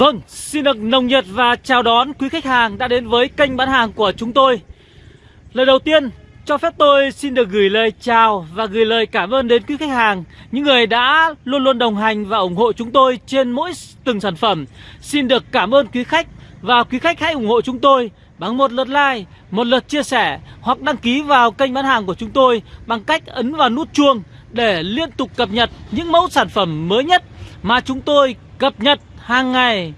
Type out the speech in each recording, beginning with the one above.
Vâng, xin được nồng nhiệt và chào đón quý khách hàng đã đến với kênh bán hàng của chúng tôi Lời đầu tiên, cho phép tôi xin được gửi lời chào và gửi lời cảm ơn đến quý khách hàng Những người đã luôn luôn đồng hành và ủng hộ chúng tôi trên mỗi từng sản phẩm Xin được cảm ơn quý khách và quý khách hãy ủng hộ chúng tôi bằng một lượt like, một lượt chia sẻ hoặc đăng ký vào kênh bán hàng của chúng tôi bằng cách ấn vào nút chuông để liên tục cập nhật những mẫu sản phẩm mới nhất mà chúng tôi cập nhật hàng ngày.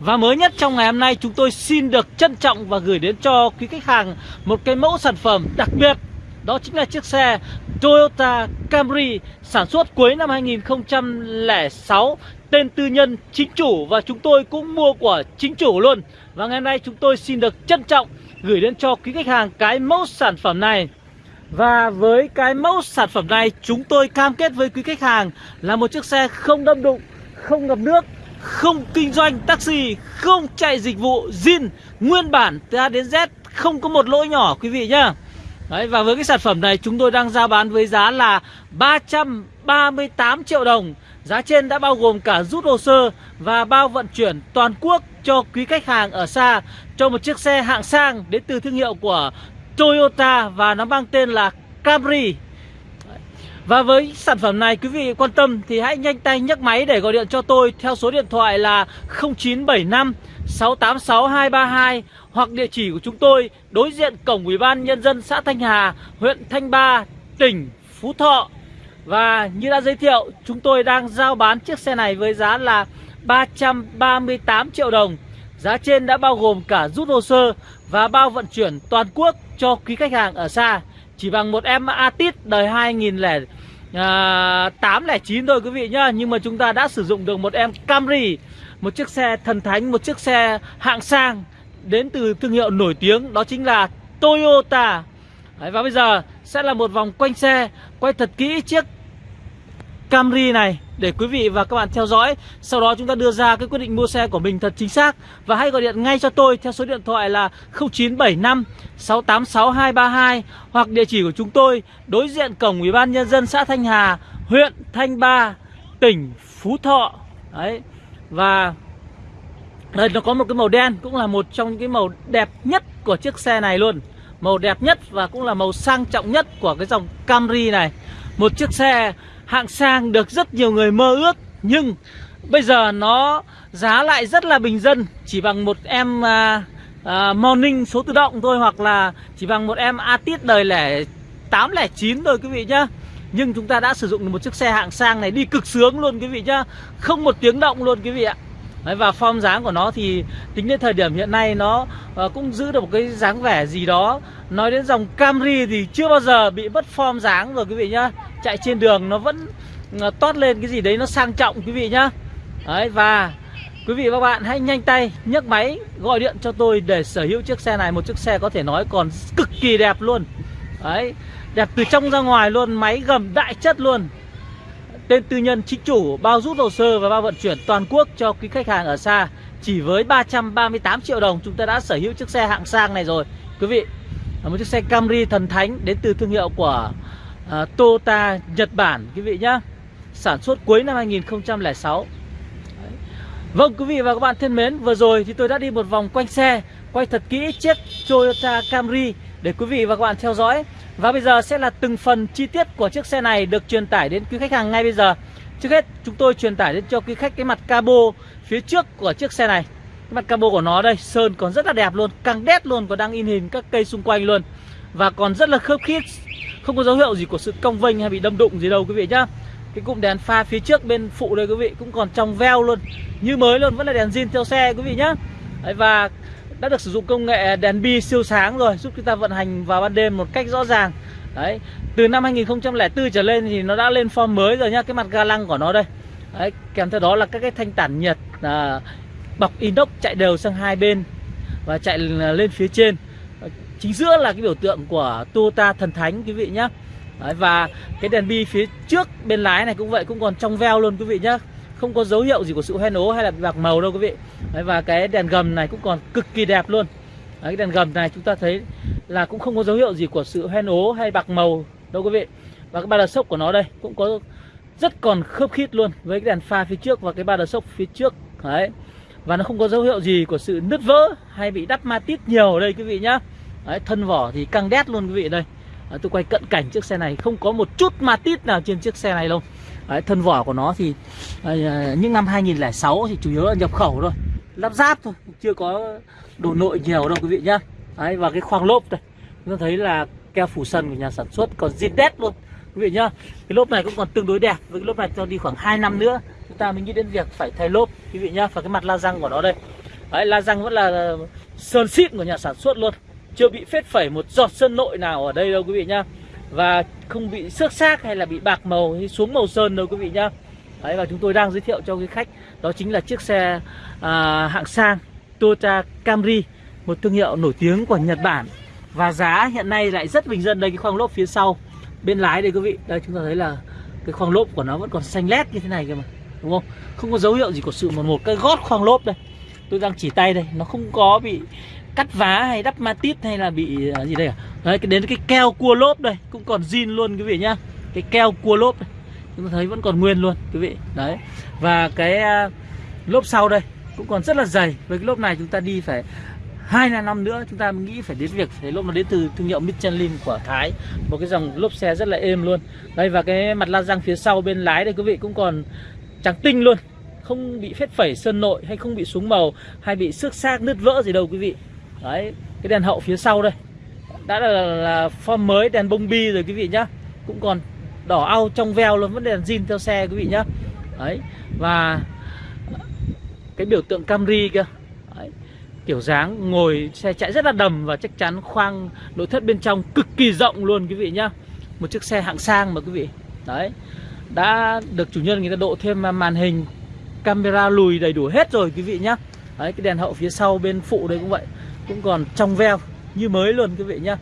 Và mới nhất trong ngày hôm nay chúng tôi xin được trân trọng và gửi đến cho quý khách hàng một cái mẫu sản phẩm đặc biệt. Đó chính là chiếc xe Toyota Camry sản xuất cuối năm 2006 Tên tư nhân chính chủ và chúng tôi cũng mua của chính chủ luôn. Và ngày hôm nay chúng tôi xin được trân trọng gửi đến cho quý khách hàng cái mẫu sản phẩm này. Và với cái mẫu sản phẩm này chúng tôi cam kết với quý khách hàng là một chiếc xe không đâm đụng, không ngập nước, không kinh doanh taxi, không chạy dịch vụ zin, nguyên bản từ A đến Z, không có một lỗi nhỏ quý vị nhá. Đấy, và với cái sản phẩm này chúng tôi đang giao bán với giá là 338 triệu đồng Giá trên đã bao gồm cả rút hồ sơ và bao vận chuyển toàn quốc cho quý khách hàng ở xa Cho một chiếc xe hạng sang đến từ thương hiệu của Toyota và nó mang tên là Camry và với sản phẩm này quý vị quan tâm thì hãy nhanh tay nhấc máy để gọi điện cho tôi theo số điện thoại là 0975 686 232 hoặc địa chỉ của chúng tôi đối diện cổng Ủy ban nhân dân xã Thanh Hà, huyện Thanh Ba, tỉnh Phú Thọ. Và như đã giới thiệu, chúng tôi đang giao bán chiếc xe này với giá là 338 triệu đồng. Giá trên đã bao gồm cả rút hồ sơ và bao vận chuyển toàn quốc cho quý khách hàng ở xa chỉ bằng một em Atit đời 2000 Ờ, 2008 09 thôi quý vị nhá nhưng mà chúng ta đã sử dụng được một em Camry một chiếc xe thần thánh một chiếc xe hạng sang đến từ thương hiệu nổi tiếng đó chính là Toyota. Đấy, và bây giờ sẽ là một vòng quanh xe quay thật kỹ chiếc Camry này để quý vị và các bạn theo dõi. Sau đó chúng ta đưa ra cái quyết định mua xe của mình thật chính xác. Và hãy gọi điện ngay cho tôi theo số điện thoại là 0975 686 232 Hoặc địa chỉ của chúng tôi đối diện cổng Ủy ban Nhân dân xã Thanh Hà, huyện Thanh Ba, tỉnh Phú Thọ. Đấy. Và đây nó có một cái màu đen cũng là một trong những cái màu đẹp nhất của chiếc xe này luôn. Màu đẹp nhất và cũng là màu sang trọng nhất của cái dòng Camry này. Một chiếc xe hạng sang được rất nhiều người mơ ước nhưng bây giờ nó giá lại rất là bình dân chỉ bằng một em uh, uh, morning số tự động thôi hoặc là chỉ bằng một em Atit đời lẻ 809 thôi quý vị nhá. Nhưng chúng ta đã sử dụng được một chiếc xe hạng sang này đi cực sướng luôn quý vị nhá. Không một tiếng động luôn quý vị ạ. Đấy, Và form dáng của nó thì tính đến thời điểm hiện nay nó uh, cũng giữ được một cái dáng vẻ gì đó. Nói đến dòng Camry thì chưa bao giờ bị mất form dáng rồi quý vị nhá. Chạy trên đường nó vẫn ờ, toát lên cái gì đấy nó sang trọng, quý vị nhá. Đấy, và quý vị và các bạn hãy nhanh tay nhấc máy gọi điện cho tôi để sở hữu chiếc xe này, Một chiếc xe có thể nói còn cực kỳ đẹp luôn. Đấy, Đẹp từ trong ra ngoài luôn, Máy gầm đại chất luôn. Tên tư nhân, chính chủ, bao rút hồ sơ và bao vận chuyển toàn quốc cho quý khách hàng ở xa. Chỉ với 338 triệu đồng, chúng ta đã sở hữu chiếc xe hạng sang này rồi. Quý vị, là Một chiếc xe Camry thần thánh đến từ thương hiệu của à, Toyota Nhật Bản Quý vị nhá. Sản xuất cuối năm 2006 Đấy. Vâng quý vị và các bạn thân mến Vừa rồi thì tôi đã đi một vòng quanh xe Quay thật kỹ chiếc Toyota Camry Để quý vị và các bạn theo dõi. Và bây giờ sẽ là từng phần chi tiết của chiếc xe này được truyền tải đến quý khách hàng ngay bây giờ. Trước hết chúng tôi truyền tải đến cho quý khách cái mặt cabo phía trước của chiếc xe này. Cái mặt cabo của nó đây, sơn còn rất là đẹp luôn, căng đét luôn và đang in hình các cây xung quanh luôn. Và còn rất là khớp khít, không có dấu hiệu gì của sự cong vênh hay bị đâm đụng gì đâu quý vị nhá. Cái cụm đèn pha phía trước bên phụ đây quý vị cũng còn trong veo luôn. Như mới luôn, vẫn là đèn zin theo xe quý vị nhá. Đấy, Và đã được sử dụng công nghệ đèn bi siêu sáng rồi giúp chúng ta vận hành vào ban đêm một cách rõ ràng. Đấy từ năm 2004 trở lên thì nó đã lên form mới rồi nhá cái mặt ga lăng của nó đây. Đấy kèm theo đó là các cái thanh tản nhiệt à, bọc inox chạy đều sang hai bên và chạy à, lên phía trên chính giữa là cái biểu tượng của Toyota thần thánh quý vị nhá. Đấy, và cái đèn bi phía trước bên lái này cũng vậy cũng còn trong veo luôn quý vị nhá. Không có dấu hiệu gì của sự hoen ố hay là bạc màu đâu quý vị. Đấy, và cái đèn gầm này cũng còn cực kỳ đẹp luôn. Đấy, cái đèn gầm này chúng ta thấy là cũng không có dấu hiệu gì của sự hoen ố hay bạc màu đâu quý vị. Và cái ba đợt sốc của nó đây cũng có rất còn khớp khít luôn với cái đèn pha phía trước và cái ba đợt sốc phía trước. Đấy và nó không có dấu hiệu gì của sự nứt vỡ hay bị đắp ma tít nhiều ở đây quý vị nhá đấy, thân vỏ thì căng đét luôn quý vị đây. Đấy, tôi quay cận cảnh chiếc xe này không có một chút ma tít nào trên chiếc xe này đâu. Đấy, thân vỏ của nó thì à, những năm 2006 thì chủ yếu là nhập khẩu thôi. Lắp ráp thôi chưa có đồ nội nhiều đâu quý vị nhá. Đấy, và cái khoang lốp đây chúng ta thấy là keo phủ sân của nhà sản xuất còn zin đét luôn quý vị nhá. Cái lốp này cũng còn tương đối đẹp với cái lốp này cho đi khoảng 2 năm nữa chúng ta mới nghĩ đến việc phải thay lốp quý vị nhá. Và cái mặt la răng của nó đây. Đấy la răng vẫn là sơn xịn của nhà sản xuất luôn chưa bị phết phẩy một giọt sơn nội nào ở đây đâu quý vị nhá. Và không bị xước xác hay là bị bạc màu hay xuống màu sơn đâu quý vị nhá. Đấy và chúng tôi đang giới thiệu cho quý khách đó chính là chiếc xe à, hạng sang Toyota Camry một thương hiệu nổi tiếng của Nhật Bản. Và giá hiện nay lại rất bình dân đây cái khoang lốp phía sau bên lái đây quý vị. Đây chúng ta thấy là cái khoang lốp của nó vẫn còn xanh lét như thế này cơ mà đúng không? Không có dấu hiệu gì của sự một một cái gót khoang lốp đây. Tôi đang chỉ tay đây nó không có bị cắt vá hay đắp ma tít hay là bị à, gì đây à? Đấy, cái đến cái keo cua lốp đây, cũng còn zin luôn quý vị nhá. Cái keo cua lốp đây chúng ta thấy vẫn còn nguyên luôn quý vị. Đấy, và cái à, lốp sau đây cũng còn rất là dày. Với cái lốp này chúng ta đi phải hai là năm nữa, chúng ta nghĩ phải đến việc phải lốp nó đến từ thương hiệu Michelin của Thái. Một cái dòng lốp xe rất là êm luôn. Đây và cái mặt la răng phía sau bên lái đây quý vị cũng còn trắng tinh luôn. Không bị phết phẩy sơn nội hay không bị súng màu hay bị xước xác nứt vỡ gì đâu quý vị đấy cái đèn hậu phía sau đây. Đã là, là form mới đèn bông bi rồi quý vị nhá. Cũng còn đỏ au trong veo luôn vẫn đèn zin theo xe quý vị nhá. Đấy và cái biểu tượng Camry kia đấy. kiểu dáng ngồi xe chạy rất là đầm và chắc chắn khoang nội thất bên trong cực kỳ rộng luôn quý vị nhá. Một chiếc xe hạng sang mà quý vị. Đấy đã được chủ nhân người ta độ thêm màn hình camera lùi đầy đủ hết rồi quý vị nhá. Đấy cái đèn hậu phía sau bên phụ đây cũng vậy cũng còn trong veo như mới luôn quý vị nhá.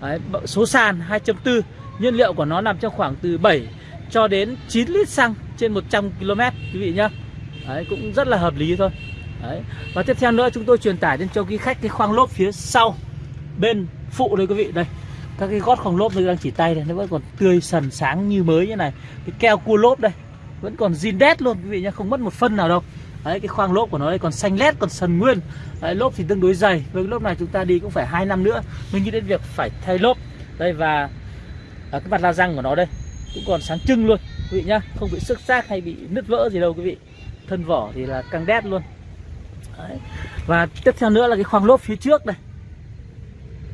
Đấy, số sàn 2.4 nhiên liệu của nó nằm trong khoảng từ 7 cho đến 9 lít xăng trên 100 km quý vị nhá. Đấy cũng rất là hợp lý thôi. Đấy và tiếp theo nữa chúng tôi truyền tải đến cho quý khách cái khoang lốp phía sau bên phụ đây quý vị đây. Các cái gót khoang lốp tôi đang chỉ tay này nó vẫn còn tươi sần sáng như mới như này. Cái keo cua lốp đây vẫn còn zin đét luôn quý vị nhá không mất một phân nào đâu đấy cái khoang lốp của nó đây còn xanh lét còn sần nguyên. Đấy, lốp thì tương đối dày. Với cái lốp này chúng ta đi cũng phải hai năm nữa mình nghĩ đến việc phải thay lốp. Đây và à, cái mặt la răng của nó đây cũng còn sáng trưng luôn quý vị nhá. Không bị xước xác hay bị nứt vỡ gì đâu quý vị. Thân vỏ thì là căng đét luôn. Đấy. và tiếp theo nữa là cái khoang lốp phía trước đây.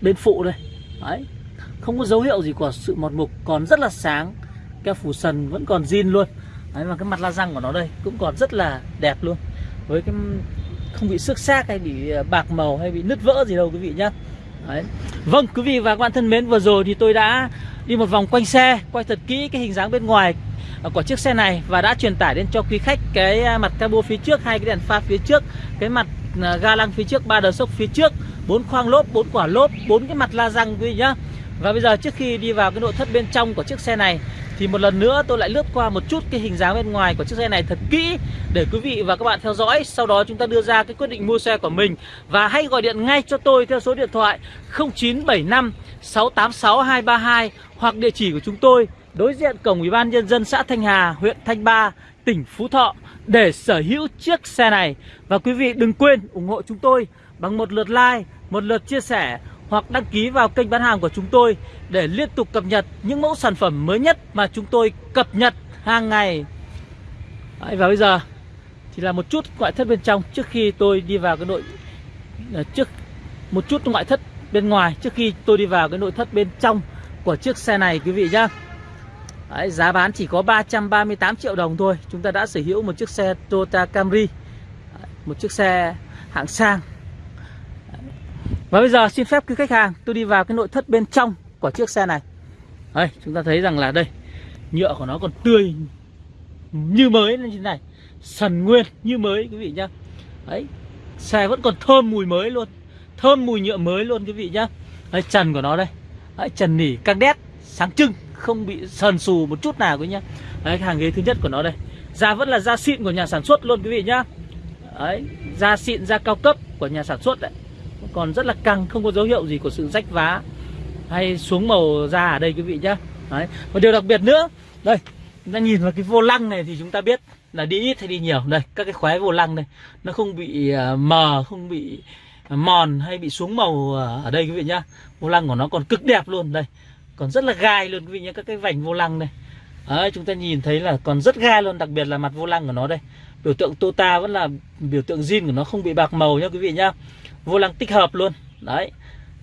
Bên phụ đây. Đấy. Không có dấu hiệu gì của sự mọt mục còn rất là sáng. Keo phủ sần vẫn còn zin luôn đấy và cái mặt la răng của nó đây cũng còn rất là đẹp luôn. Với cái không bị xước xác hay bị à, bạc màu hay bị nứt vỡ gì đâu quý vị nhá. Đấy. vâng quý vị và các bạn thân mến, vừa rồi thì tôi đã đi một vòng quanh xe, quay thật kỹ cái hình dáng bên ngoài à, của chiếc xe này và đã truyền tải đến cho quý khách cái à, mặt cabo phía trước, hai cái đèn pha phía trước, cái mặt ga lăng phía trước, ba đờ sốc phía trước, bốn khoang lốp, bốn quả lốp, bốn cái mặt la răng quý vị nhá. Và bây giờ trước khi đi vào cái nội thất bên trong của chiếc xe này thì một lần nữa tôi lại lướt qua một chút cái hình dáng bên ngoài của chiếc xe này thật kỹ để quý vị và các bạn theo dõi sau đó chúng ta đưa ra cái quyết định mua xe của mình và hãy gọi điện ngay cho tôi theo số điện thoại 0975 686 232 hoặc địa chỉ của chúng tôi đối diện cổng Ủy ban nhân dân xã Thanh Hà, huyện Thanh Ba, tỉnh Phú Thọ để sở hữu chiếc xe này. Và quý vị đừng quên ủng hộ chúng tôi bằng một lượt like, một lượt chia sẻ hoặc đăng ký vào kênh bán hàng của chúng tôi để liên tục cập nhật những mẫu sản phẩm mới nhất mà chúng tôi cập nhật hàng ngày. Đấy, và bây giờ thì là một chút ngoại thất bên trong trước khi tôi đi vào cái nội à, trước một chút ngoại thất bên ngoài trước khi tôi đi vào cái nội thất bên trong của chiếc xe này quý vị nhá. Đấy, giá bán chỉ có 338 triệu đồng thôi Chúng ta đã sở hữu một chiếc xe Toyota Camry Một chiếc xe hạng sang và bây giờ xin phép quý khách hàng Tôi đi vào cái nội thất bên trong của chiếc xe này. Đây, chúng ta thấy rằng là đây Nhựa của nó còn tươi Như mới như thế này. Sần nguyên như mới quý vị nhá. Đấy, xe vẫn còn thơm mùi mới luôn Thơm mùi nhựa mới luôn quý vị nhá. Đấy, trần của nó đây. Đấy, trần nỉ căng đét sáng trưng không bị sần sù một chút nào quý nhá. Đấy hàng ghế thứ nhất của nó đây. Da vẫn là da xịn của nhà sản xuất luôn quý vị nhá. Đấy da xịn da cao cấp của nhà sản xuất đấy còn rất là căng không có dấu hiệu gì của sự rách vá hay xuống màu da ở đây quý vị nhá. Đấy. Và điều đặc biệt nữa đây chúng ta nhìn vào cái vô lăng này thì chúng ta biết là đi ít hay đi nhiều. Đây các cái khóe vô lăng này nó không bị à, mờ không bị mòn hay bị xuống màu à, ở đây quý vị nhá. Vô lăng của nó còn cực đẹp luôn đây. Còn rất là gai luôn quý vị nhá các cái vành vô lăng này Đấy, chúng ta nhìn thấy là còn rất gai luôn đặc biệt là mặt vô lăng của nó đây. Biểu tượng Tota vẫn là biểu tượng zin của nó không bị bạc màu nhá quý vị nhá vô lăng tích hợp luôn. Đấy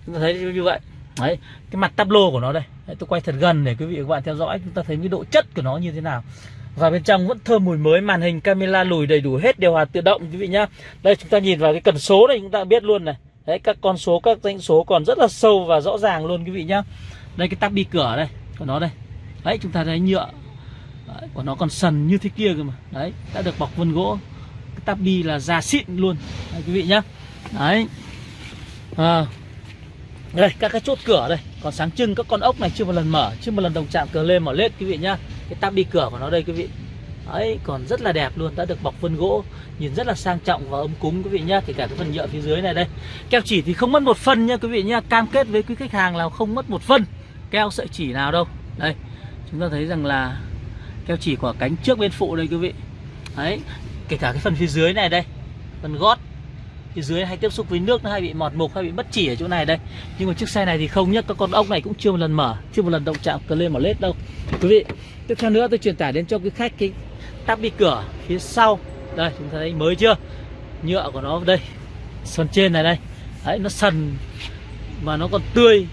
chúng ta thấy như vậy. Đấy cái mặt tablo của nó đây. Đấy, tôi quay thật gần để quý vị và các bạn theo dõi. Chúng ta thấy cái độ chất của nó như thế nào. Và bên trong vẫn thơm mùi mới màn hình camera lùi đầy đủ hết điều hòa tự động quý vị nhá. Đây chúng ta nhìn vào cái cần số này chúng ta biết luôn này. Đấy các con số các danh số còn rất là sâu và rõ ràng luôn quý vị nhá. Đây cái tắp bi cửa đây của nó đây. Đấy chúng ta thấy nhựa. Đấy, của nó còn sần như thế kia cơ mà. Đấy đã được bọc vân gỗ. Cái tắp bi là da xịn luôn. Đấy, quý vị nhá đấy. À, đây các cái chốt cửa đây. Còn sáng trưng các con ốc này chưa một lần mở chưa một lần đồng chạm cờ lên mở lết quý vị nhá. Cái tắp đi cửa của nó đây quý vị. Ấy còn rất là đẹp luôn đã được bọc vân gỗ nhìn rất là sang trọng và ấm cúng quý vị nhá kể cả cái phần nhựa phía dưới này đây. Keo chỉ thì không mất một phân nha quý vị nhá cam kết với quý khách hàng là không mất một phân keo sợi chỉ nào đâu. Đây chúng ta thấy rằng là keo chỉ của cánh trước bên phụ đây quý vị. Đấy kể cả cái phần phía dưới này đây phần gót thì dưới hay tiếp xúc với nước nó hay bị mọt mục, hay bị mất chỉ ở chỗ này đây. Nhưng mà chiếc xe này thì không nhất các con ốc này cũng chưa một lần mở, chưa một lần động chạm cờ lên mở lết đâu. Quý vị, tiếp theo nữa tôi truyền tải đến cho quý khách cái tắp bi cửa phía sau. Đây, chúng ta thấy mới chưa? Nhựa của nó đây phần trên này đây. Đấy, nó sần mà nó còn tươi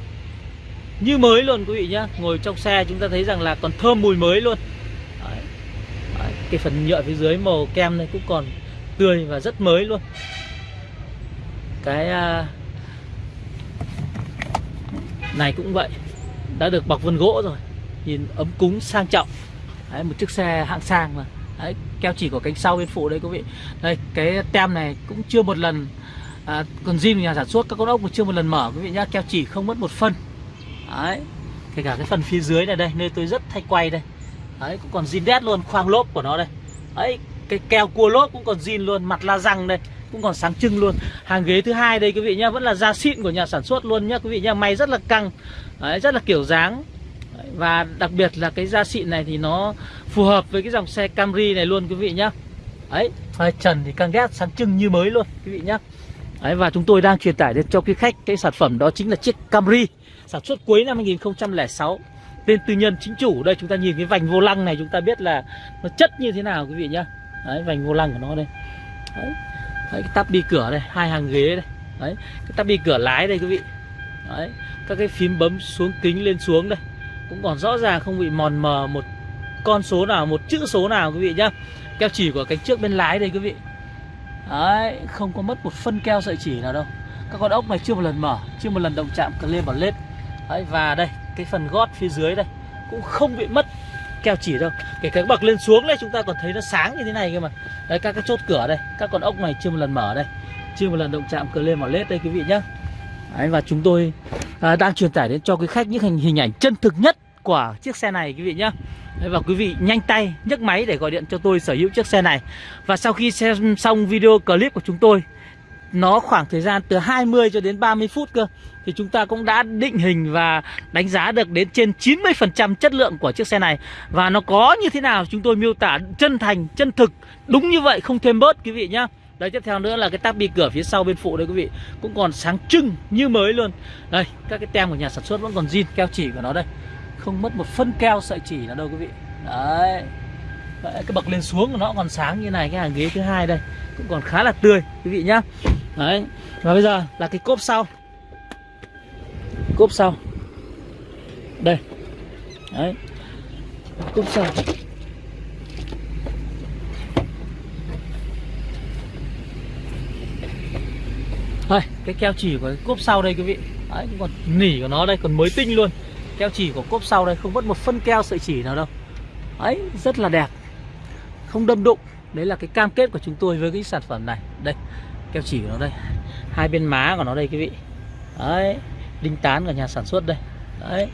như mới luôn quý vị nhá. Ngồi trong xe chúng ta thấy rằng là còn thơm mùi mới luôn. Đấy. Đấy. cái phần nhựa phía dưới màu kem này cũng còn tươi và rất mới luôn cái à, này cũng vậy. Đã được bọc vân gỗ rồi. Nhìn ấm cúng sang trọng. Đấy, một chiếc xe hạng sang mà. Đấy, keo chỉ của cánh sau bên phụ đây quý vị. Đây cái tem này cũng chưa một lần à, còn zin nhà sản xuất các con ốc cũng chưa một lần mở quý vị nhá. Keo chỉ không mất một phân. Đấy kể cả cái phần phía dưới này đây nơi tôi rất thay quay đây. Đấy cũng còn zin đét luôn khoang lốp của nó đây. Đấy cái keo cua lốp cũng còn zin luôn mặt la răng đây cũng còn sáng trưng luôn. Hàng ghế thứ hai đây quý vị nhá vẫn là da xịn của nhà sản xuất luôn nhá quý vị nhá may rất là căng đấy, rất là kiểu dáng. Đấy, và đặc biệt là cái da xịn này thì nó phù hợp với cái dòng xe Camry này luôn quý vị nhá. Ấy, hai trần thì căng ghét sáng trưng như mới luôn quý vị nhá. Đấy, và chúng tôi đang truyền tải đến cho quý khách cái sản phẩm đó chính là chiếc Camry sản xuất cuối năm 2006 tên tư nhân chính chủ đây chúng ta nhìn cái vành vô lăng này chúng ta biết là nó chất như thế nào quý vị nhá. Đấy vành vô lăng của nó đây. Đấy đấy, cái tắp bi cửa đây hai hàng ghế đây. Đấy cái tắp bi cửa lái đây quý vị. Đấy các cái phím bấm xuống kính lên xuống đây. Cũng còn rõ ràng không bị mòn mờ một con số nào một chữ số nào quý vị nhá. Keo chỉ của cánh trước bên lái đây quý vị. Đấy không có mất một phân keo sợi chỉ nào đâu. Các con ốc này chưa một lần mở chưa một lần động chạm cần lên vào lết. Đấy và đây cái phần gót phía dưới đây cũng không bị mất keo chỉ đâu. Kể cả bậc lên xuống đây chúng ta còn thấy nó sáng như thế này cơ mà. Đấy các cái chốt cửa đây các con ốc này chưa một lần mở đây. Chưa một lần động chạm cửa lên vào lết đây quý vị nhá. Đấy, và chúng tôi à, đang truyền tải đến cho quý khách những hình hình ảnh chân thực nhất của chiếc xe này quý vị nhá. Đấy, và quý vị nhanh tay nhấc máy để gọi điện cho tôi sở hữu chiếc xe này. Và sau khi xem xong video clip của chúng tôi nó khoảng thời gian từ 20 cho đến 30 phút cơ thì chúng ta cũng đã định hình và đánh giá được đến trên 90% chất lượng của chiếc xe này và nó có như thế nào chúng tôi miêu tả chân thành, chân thực đúng như vậy không thêm bớt quý vị nhá. Đây tiếp theo nữa là cái tắp bi cửa phía sau bên phụ đây quý vị cũng còn sáng trưng như mới luôn. Đây, các cái tem của nhà sản xuất vẫn còn zin keo chỉ của nó đây. Không mất một phân keo sợi chỉ nào đâu quý vị. Đấy. Đấy, cái bậc lên xuống của nó còn sáng như này cái hàng ghế thứ hai đây cũng còn khá là tươi quý vị nhá đấy. Và bây giờ là cái cốp sau. Cốp sau. Đây. Đấy. Cốp sau. Đây, cái keo chỉ của cái cốp sau đây quý vị. Đấy còn nỉ của nó đây, còn mới tinh luôn. Keo chỉ của cốp sau đây không mất một phân keo sợi chỉ nào đâu. Ấy rất là đẹp. Không đâm đụng. Đấy là cái cam kết của chúng tôi với cái sản phẩm này. Đây keo chỉ của nó đây. Hai bên má của nó đây quý vị. Đấy đinh tán của nhà sản xuất đây. Đấy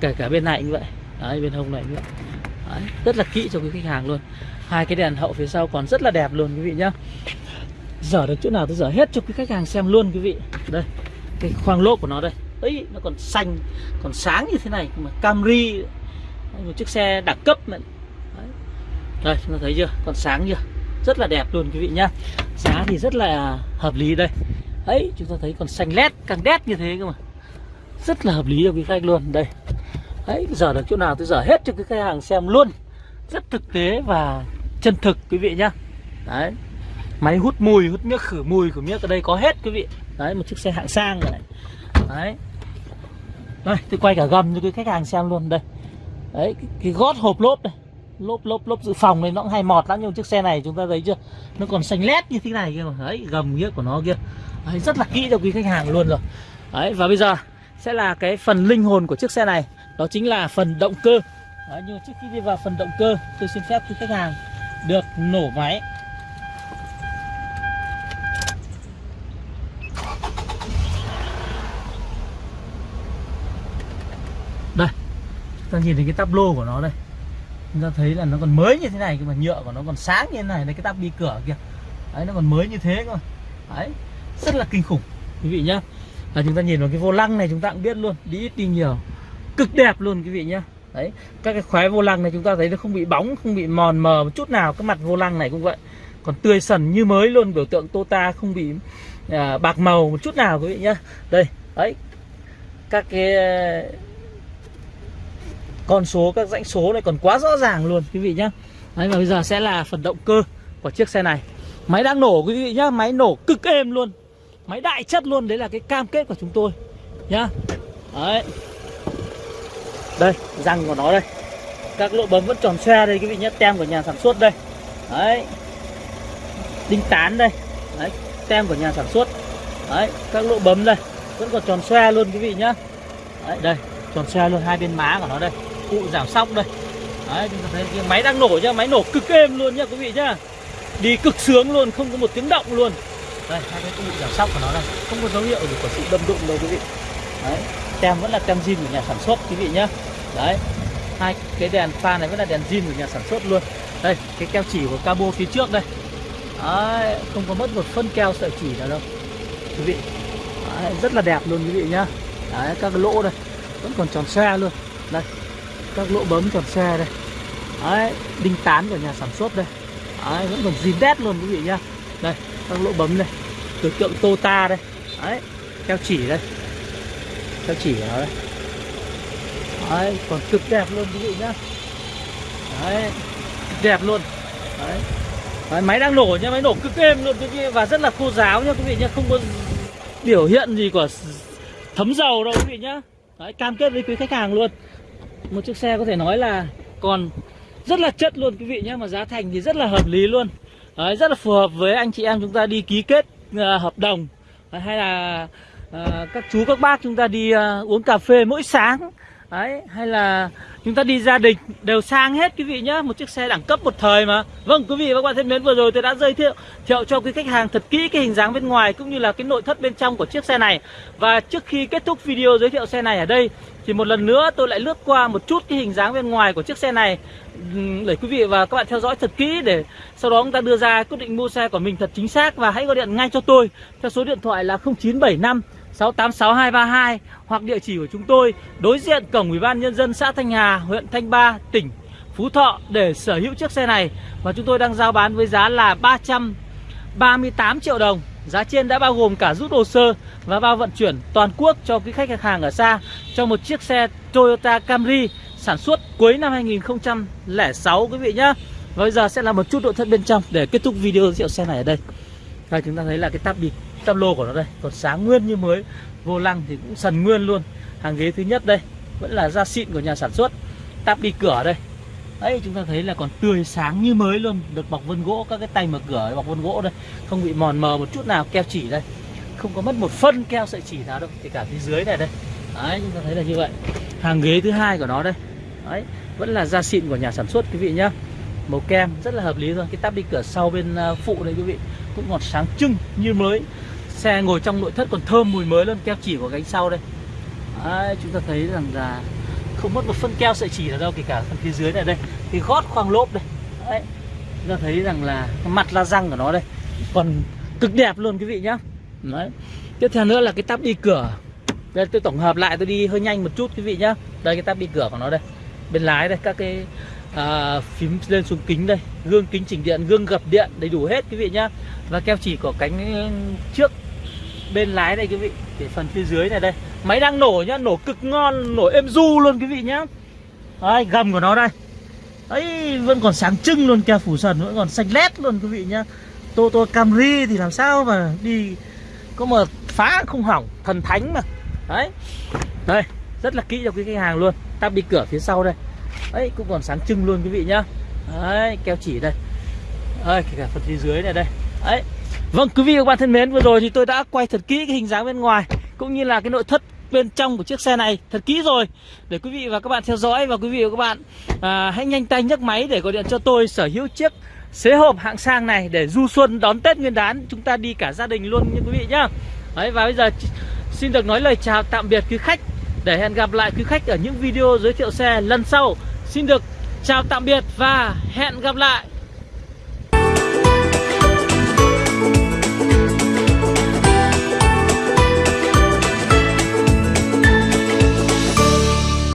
kể cả bên này như vậy. Đấy bên hông này như vậy. Đấy, rất là kỹ cho quý khách hàng luôn. Hai cái đèn hậu phía sau còn rất là đẹp luôn quý vị nhá. Dở được chỗ nào tôi dở hết cho quý khách hàng xem luôn quý vị. Đây cái khoang lốp của nó đây. Ấy nó còn xanh còn sáng như thế này. Mà Camry một chiếc xe đẳng cấp mà đây chúng ta thấy chưa? Còn sáng chưa? Rất là đẹp luôn quý vị nhá. Giá thì rất là hợp lý đây. Ấy chúng ta thấy còn xanh lét càng đét như thế cơ mà. Rất là hợp lý cho quý khách luôn đây. Ấy giờ được chỗ nào tôi dở hết cho cái khách hàng xem luôn. Rất thực tế và chân thực quý vị nhá. Đấy. Máy hút mùi hút miếc khử mùi của miếc ở đây có hết quý vị. Đấy một chiếc xe hạng sang rồi này. Đấy. Đây tôi quay cả gầm cho quý khách hàng xem luôn đây. Đấy cái, cái gót hộp lốp đây lốp lốp lốp dự phòng này nó cũng hay mọt lắm nhưng chiếc xe này chúng ta thấy chưa? Nó còn xanh lét như thế này kia mà. Đấy gầm nghĩa của nó kia. Đấy, rất là kỹ cho quý khách hàng luôn rồi. Đấy và bây giờ sẽ là cái phần linh hồn của chiếc xe này. Đó chính là phần động cơ. Đấy, nhưng trước khi đi vào phần động cơ tôi xin phép quý khách hàng được nổ máy. Đây ta nhìn thấy cái tắp lô của nó đây chúng ta thấy là nó còn mới như thế này cơ mà nhựa của nó còn sáng như thế này đây cái tắp đi cửa kìa đấy nó còn mới như thế cơ đấy rất là kinh khủng quý vị nhá. Là chúng ta nhìn vào cái vô lăng này chúng ta cũng biết luôn đi ít đi nhiều. Cực đẹp luôn quý vị nhá. Đấy các cái khóe vô lăng này chúng ta thấy nó không bị bóng không bị mòn mờ một chút nào cái mặt vô lăng này cũng vậy. Còn tươi sần như mới luôn biểu tượng Tota không bị à, bạc màu một chút nào quý vị nhá. Đây đấy các cái con số, các dãnh số này còn quá rõ ràng luôn, quý vị nhá. Đấy, và bây giờ sẽ là phần động cơ của chiếc xe này. Máy đang nổ, quý vị nhá, máy nổ cực êm luôn. Máy đại chất luôn, đấy là cái cam kết của chúng tôi, nhá. Đấy. Đây, răng của nó đây. Các lỗ bấm vẫn tròn xe đây, quý vị nhé tem của nhà sản xuất đây. Đấy. Đinh tán đây. Đấy, tem của nhà sản xuất. Đấy, các lỗ bấm đây, vẫn còn tròn xe luôn, quý vị nhá. Đấy, đây, tròn xe luôn hai bên má của nó đây cụ giảm sóc đây. Đấy chúng ta thấy cái máy đang nổ nhá máy nổ cực êm luôn nhá quý vị nhá. Đi cực sướng luôn không có một tiếng động luôn. Đây hai cái cụ giảm sóc của nó đây. Không có dấu hiệu gì của sự đâm đụng đâu quý vị. Đấy tem vẫn là tem zin của nhà sản xuất quý vị nhá. Đấy hai cái đèn pha này vẫn là đèn zin của nhà sản xuất luôn. Đây cái keo chỉ của cabo phía trước đây. Đấy, không có mất một phân keo sợi chỉ nào đâu quý vị. Đấy, rất là đẹp luôn quý vị nhá. Đấy các cái lỗ đây vẫn còn tròn xe luôn. Đây các lỗ bấm tròn xe đây. Đấy đinh tán của nhà sản xuất đây. Đấy, vẫn còn zin đét luôn quý vị nhá. Đây các lỗ bấm đây. Từ tượng Tota đây. Đấy keo chỉ đây. Keo chỉ của nó đây. Đấy còn cực đẹp luôn quý vị nhá. Đấy đẹp luôn. Đấy. đấy máy đang nổ nhá máy nổ cực êm luôn quý vị. Và rất là khô ráo nhá quý vị nhá không có biểu hiện gì của thấm dầu đâu quý vị nhá. Đấy cam kết với quý khách hàng luôn một chiếc xe có thể nói là còn rất là chất luôn quý vị nhé. Mà giá thành thì rất là hợp lý luôn. Đấy, rất là phù hợp với anh chị em chúng ta đi ký kết uh, hợp đồng. Đấy, hay là uh, các chú các bác chúng ta đi uh, uống cà phê mỗi sáng. Đấy, hay là chúng ta đi gia đình đều sang hết quý vị nhé. Một chiếc xe đẳng cấp một thời mà. Vâng quý vị và các bạn thân mến vừa rồi tôi đã giới thiệu thiệu cho quý khách hàng thật kỹ cái hình dáng bên ngoài Cũng như là cái nội thất bên trong của chiếc xe này. Và trước khi kết thúc video giới thiệu xe này ở đây thì một lần nữa tôi lại lướt qua một chút cái hình dáng bên ngoài của chiếc xe này ừ, Để quý vị và các bạn theo dõi thật kỹ Để sau đó chúng ta đưa ra quyết định mua xe của mình thật chính xác Và hãy gọi điện ngay cho tôi Theo số điện thoại là 0975 686232 hoặc địa chỉ của chúng tôi đối diện cổng Ủy ban nhân dân xã Thanh Hà, huyện Thanh Ba, tỉnh Phú Thọ để sở hữu chiếc xe này và chúng tôi đang giao bán với giá là 338 triệu đồng. Giá trên đã bao gồm cả rút hồ sơ và bao vận chuyển toàn quốc cho cái khách hàng ở xa cho một chiếc xe Toyota Camry sản xuất cuối năm 2006 quý vị nhá. Và bây giờ sẽ là một chút nội thất bên trong để kết thúc video giới thiệu xe này ở đây. Đây, chúng ta thấy là cái tab bịt tăm lô của nó đây, còn sáng nguyên như mới, vô lăng thì cũng sần nguyên luôn hàng ghế thứ nhất đây, vẫn là da xịn của nhà sản xuất tắp đi cửa đây đấy chúng ta thấy là còn tươi sáng như mới luôn. Được bọc vân gỗ các cái tay mở cửa bọc vân gỗ đây. Không bị mòn mờ một chút nào keo chỉ đây. Không có mất một phân keo sợi chỉ nào đâu kể cả phía dưới này đây. Đấy chúng ta thấy là như vậy. Hàng ghế thứ hai của nó đây. Đấy vẫn là da xịn của nhà sản xuất quý vị nhá. Màu kem rất là hợp lý rồi. cái tắp đi cửa sau bên à, phụ đây quý vị. Cũng còn sáng trưng như mới. Xe ngồi trong nội thất còn thơm mùi mới luôn keo chỉ của cánh sau đây. Đấy, chúng ta thấy rằng là không mất một phân keo sợi chỉ nào đâu kể cả phần phía dưới này đây. Cái gót khoang lốp đây. Đấy, chúng ta thấy rằng là mặt la răng của nó đây còn cực đẹp luôn quý vị nhá. Đấy. tiếp theo nữa là cái tắp đi cửa. Đây tôi tổng hợp lại tôi đi hơi nhanh một chút quý vị nhá. Đây cái tắp đi cửa của nó đây. Bên lái đây các cái à, phím lên xuống kính đây. Gương kính chỉnh điện gương gập điện đầy đủ hết quý vị nhá. Và keo chỉ của cánh trước bên lái đây quý vị để phần phía dưới này đây máy đang nổ nhá nổ cực ngon nổ êm du luôn quý vị nhá. Đấy, gầm của nó đây. Ấy vẫn còn sáng trưng luôn keo phủ sần vẫn còn xanh lét luôn quý vị nhá. Tô tô Camry thì làm sao mà đi có mà phá không hỏng thần thánh mà. Đấy. Đây rất là kỹ cho quý khách hàng luôn. Tắp đi cửa phía sau đây. Đấy cũng còn sáng trưng luôn quý vị nhá. Đấy keo chỉ đây. Đây kể cả phần phía dưới này đây. Đấy. Vâng quý vị và các bạn thân mến vừa rồi thì tôi đã quay thật kỹ cái hình dáng bên ngoài cũng như là cái nội thất bên trong của chiếc xe này. Thật kỹ rồi. Để quý vị và các bạn theo dõi và quý vị và các bạn à, hãy nhanh tay nhấc máy để gọi điện cho tôi sở hữu chiếc xế hộp hạng sang này để du xuân đón Tết Nguyên đán. Chúng ta đi cả gia đình luôn nha quý vị nhá. Đấy và bây giờ xin được nói lời chào tạm biệt quý khách. Để hẹn gặp lại quý khách ở những video giới thiệu xe lần sau. Xin được chào tạm biệt và hẹn gặp lại.